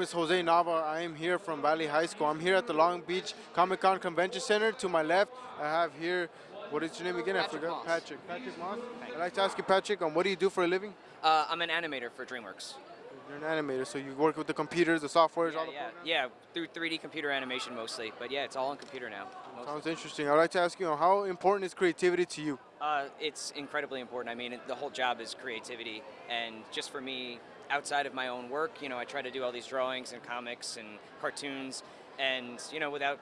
name is Jose Nava. I am here from Valley High School. I'm here at the Long Beach Comic Con Convention Center. To my left, I have here, what is your name again? Patrick I forgot. Moss. Patrick. Patrick Moss. I'd like to ask you, Patrick, um, what do you do for a living? Uh, I'm an animator for DreamWorks. You're an animator, so you work with the computers, the softwares, all Yeah, the yeah, programs? yeah, through 3D computer animation mostly, but yeah, it's all on computer now. mostly. Sounds interesting. I'd like to ask you, how important is creativity to you? Uh, it's incredibly important. I mean, the whole job is creativity, and just for me, outside of my own work, you know, I try to do all these drawings and comics and cartoons, and you know, without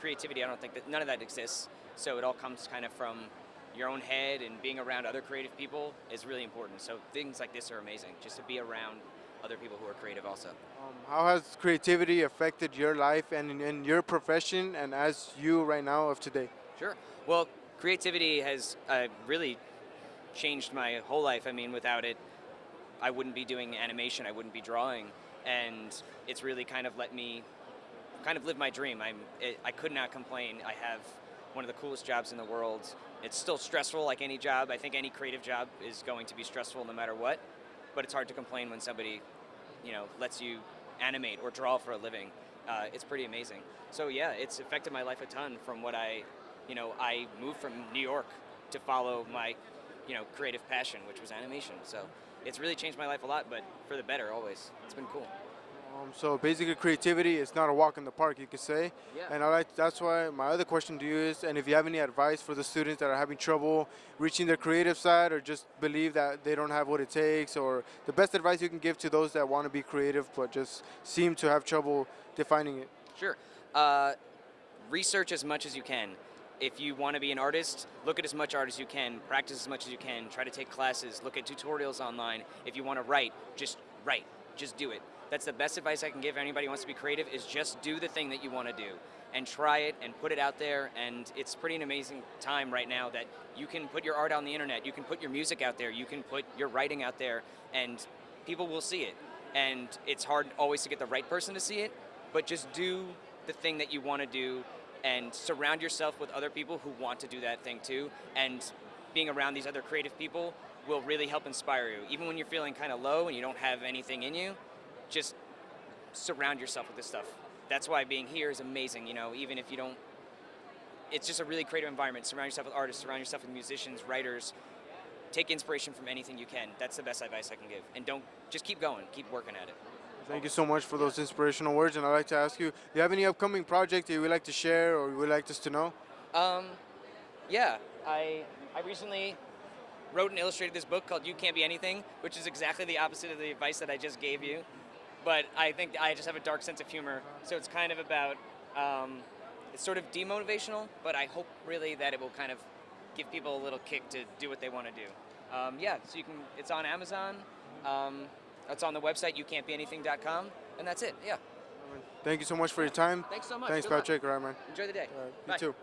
creativity, I don't think that none of that exists. So it all comes kind of from your own head, and being around other creative people is really important. So things like this are amazing, just to be around other people who are creative also. Um, how has creativity affected your life and in, your profession and as you right now of today? Sure. Well, creativity has uh, really changed my whole life. I mean, without it, I wouldn't be doing animation. I wouldn't be drawing, and it's really kind of let me kind of live my dream. I'm. It, I could not complain. I have one of the coolest jobs in the world. It's still stressful, like any job. I think any creative job is going to be stressful no matter what. But it's hard to complain when somebody, you know, lets you animate or draw for a living. Uh, it's pretty amazing. So yeah, it's affected my life a ton from what I, you know, I moved from New York to follow my, you know, creative passion, which was animation. So it's really changed my life a lot, but for the better always. It's been cool. Um, so basically, creativity is not a walk in the park, you could say. Yeah. And I like that's why my other question to you is, and if you have any advice for the students that are having trouble reaching their creative side, or just believe that they don't have what it takes, or the best advice you can give to those that want to be creative but just seem to have trouble defining it. Sure. Uh, research as much as you can. If you want to be an artist, look at as much art as you can, practice as much as you can, try to take classes, look at tutorials online. If you want to write, just write, just do it. That's the best advice I can give anybody who wants to be creative is just do the thing that you want to do and try it and put it out there and it's pretty an amazing time right now that you can put your art on the internet, you can put your music out there, you can put your writing out there and people will see it. And it's hard always to get the right person to see it, but just do the thing that you want to do and surround yourself with other people who want to do that thing too. And being around these other creative people will really help inspire you. Even when you're feeling kind of low and you don't have anything in you, just surround yourself with this stuff. That's why being here is amazing, you know, even if you don't, it's just a really creative environment. Surround yourself with artists, surround yourself with musicians, writers. Take inspiration from anything you can. That's the best advice I can give. And don't, just keep going, keep working at it. Thank you so much for those inspirational words. And I'd like to ask you, do you have any upcoming project that you would like to share or you would like us to know? Um, yeah, I I recently wrote and illustrated this book called You Can't Be Anything, which is exactly the opposite of the advice that I just gave you. But I think I just have a dark sense of humor, so it's kind of about um, it's sort of demotivational, but I hope really that it will kind of give people a little kick to do what they want to do. Um, yeah, so you can it's on Amazon. Um, it's on the website youcan'tbeanything.com, and that's it. Yeah. Thank you so much for your time. Thanks so much. Thanks, Good luck. Patrick. All right, man. Enjoy the day. All right, you Bye. too.